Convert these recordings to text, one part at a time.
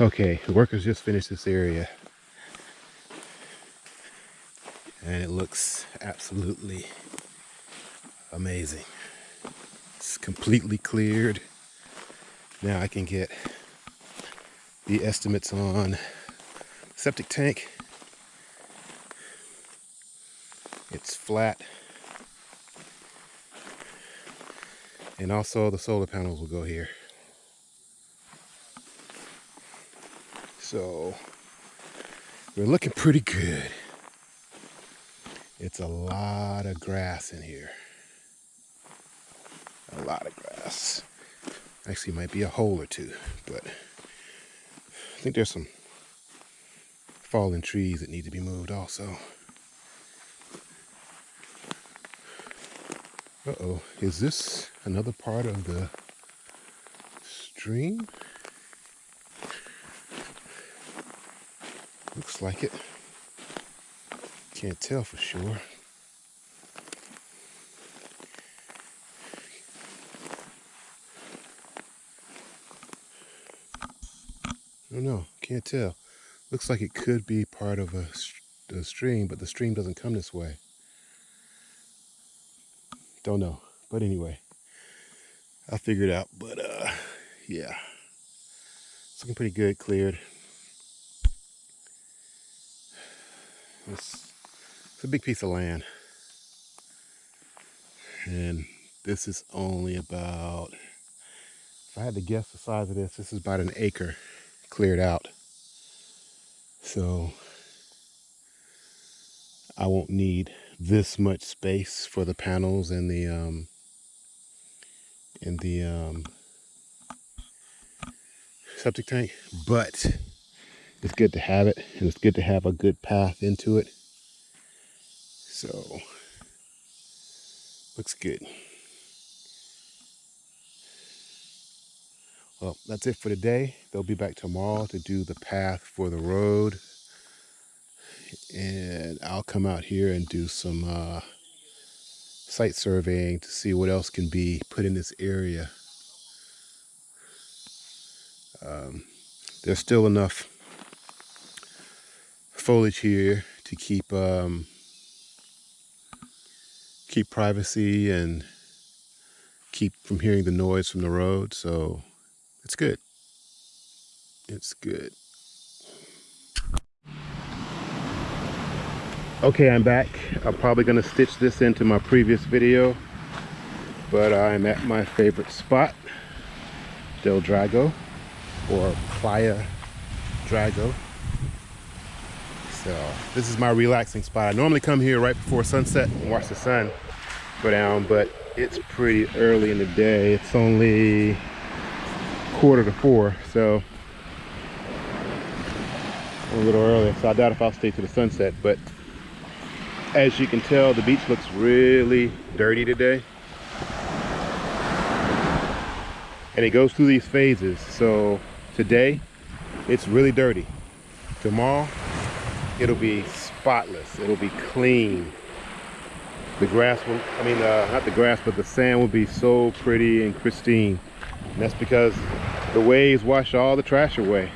Okay, the workers just finished this area. And it looks absolutely amazing. It's completely cleared. Now I can get the estimates on septic tank. It's flat. And also the solar panels will go here. So we're looking pretty good. It's a lot of grass in here. A lot of grass. Actually might be a hole or two, but I think there's some fallen trees that need to be moved also. Uh-oh, is this another part of the stream? Like it. Can't tell for sure. I don't know, can't tell. Looks like it could be part of a, a stream, but the stream doesn't come this way. Don't know, but anyway, I'll figure it out. But uh, yeah, it's looking pretty good, cleared. It's, it's a big piece of land. And this is only about, if I had to guess the size of this, this is about an acre cleared out. So I won't need this much space for the panels and the um and the um septic tank, but it's good to have it and it's good to have a good path into it. So looks good. Well, that's it for today. They'll be back tomorrow to do the path for the road. And I'll come out here and do some uh, site surveying to see what else can be put in this area. Um, there's still enough foliage here to keep um, keep privacy and keep from hearing the noise from the road. So it's good. It's good. Okay, I'm back. I'm probably gonna stitch this into my previous video, but I'm at my favorite spot, Del Drago, or Playa Drago. So this is my relaxing spot. I normally come here right before sunset and watch the sun go down, but it's pretty early in the day. It's only quarter to four, so a little early. So I doubt if I'll stay to the sunset, but as you can tell, the beach looks really dirty today. And it goes through these phases. So today, it's really dirty. Tomorrow, it'll be spotless. It'll be clean. The grass will, I mean, uh, not the grass, but the sand will be so pretty and pristine. And that's because the waves wash all the trash away.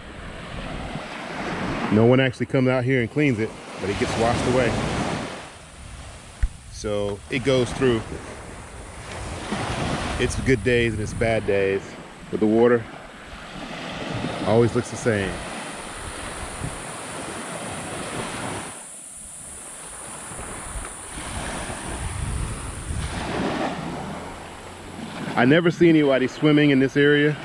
No one actually comes out here and cleans it, but it gets washed away. So it goes through its good days and its bad days. But the water always looks the same. I never see anybody swimming in this area,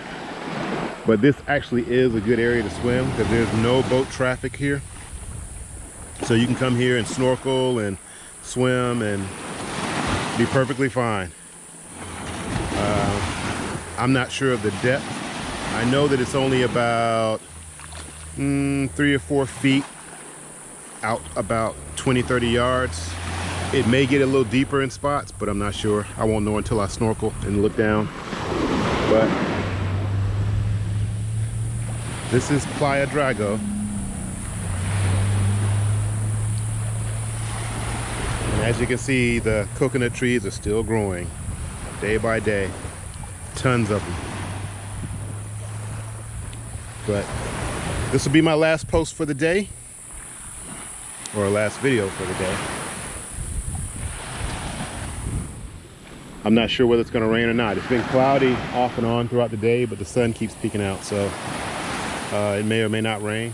but this actually is a good area to swim because there's no boat traffic here. So you can come here and snorkel and swim and be perfectly fine. Uh, I'm not sure of the depth. I know that it's only about mm, three or four feet out about 20, 30 yards. It may get a little deeper in spots, but I'm not sure. I won't know until I snorkel and look down. But this is Playa Drago. And as you can see, the coconut trees are still growing day by day. Tons of them. but this will be my last post for the day or last video for the day. I'm not sure whether it's going to rain or not. It's been cloudy off and on throughout the day, but the sun keeps peeking out, so uh, it may or may not rain.